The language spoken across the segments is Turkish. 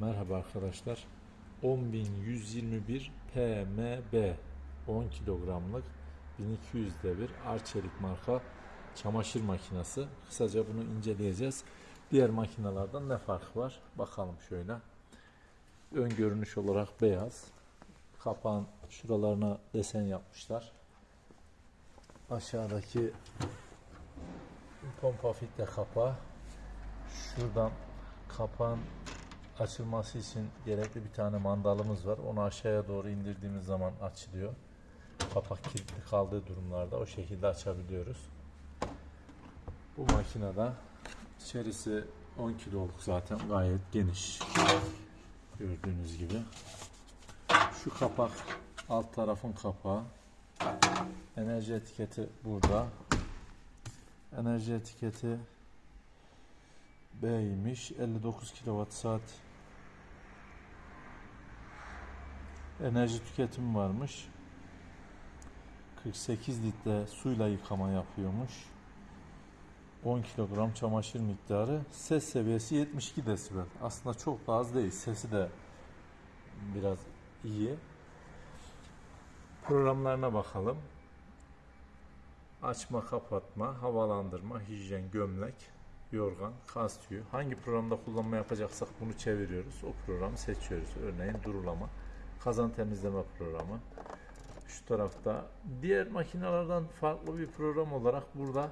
Merhaba arkadaşlar. 10.121 PMB 10 kilogramlık 1200 devir Arçelik marka çamaşır makinesi. Kısaca bunu inceleyeceğiz. Diğer makinalardan ne farkı var? Bakalım şöyle. Ön görünüş olarak beyaz. Kapağın şuralarına desen yapmışlar. Aşağıdaki pompa filtre kapağı. Şuradan kapağın açılması için gerekli bir tane mandalımız var. Onu aşağıya doğru indirdiğimiz zaman açılıyor. Kapak kilitli kaldığı durumlarda o şekilde açabiliyoruz. Bu makinede içerisi 10 kiloluk zaten gayet geniş. Gördüğünüz gibi. Şu kapak alt tarafın kapağı. Enerji etiketi burada. Enerji etiketi B'ymiş. 59 kWh saat enerji tüketimi varmış. 48 litre suyla yıkama yapıyormuş. 10 kilogram çamaşır miktarı. Ses seviyesi 72 desibel. Aslında çok da az değil. Sesi de biraz iyi. Programlarına bakalım. Açma, kapatma, havalandırma, hijyen, gömlek, yorgan, kas tüyü. Hangi programda kullanma yapacaksak bunu çeviriyoruz. O programı seçiyoruz. Örneğin durulama, kazan temizleme programı. Şu tarafta diğer makinelerden farklı bir program olarak burada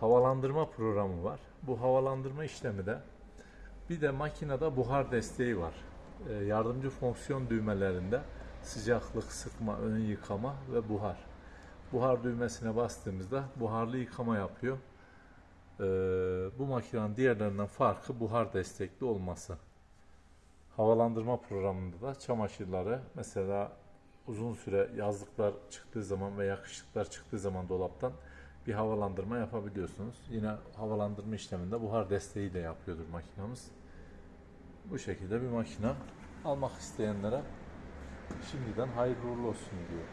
havalandırma programı var. Bu havalandırma işlemi de bir de makinede buhar desteği var. Ee, yardımcı fonksiyon düğmelerinde sıcaklık, sıkma, ön yıkama ve buhar. Buhar düğmesine bastığımızda buharlı yıkama yapıyor. Ee, bu makinenin diğerlerinden farkı buhar destekli olması. Havalandırma programında da çamaşırları mesela uzun süre yazlıklar çıktığı zaman ve yakışıklar çıktığı zaman dolaptan bir havalandırma yapabiliyorsunuz. Yine havalandırma işleminde buhar desteği de yapıyordur makinamız. Bu şekilde bir makine almak isteyenlere şimdiden hayırlı uğurlu olsun diyor.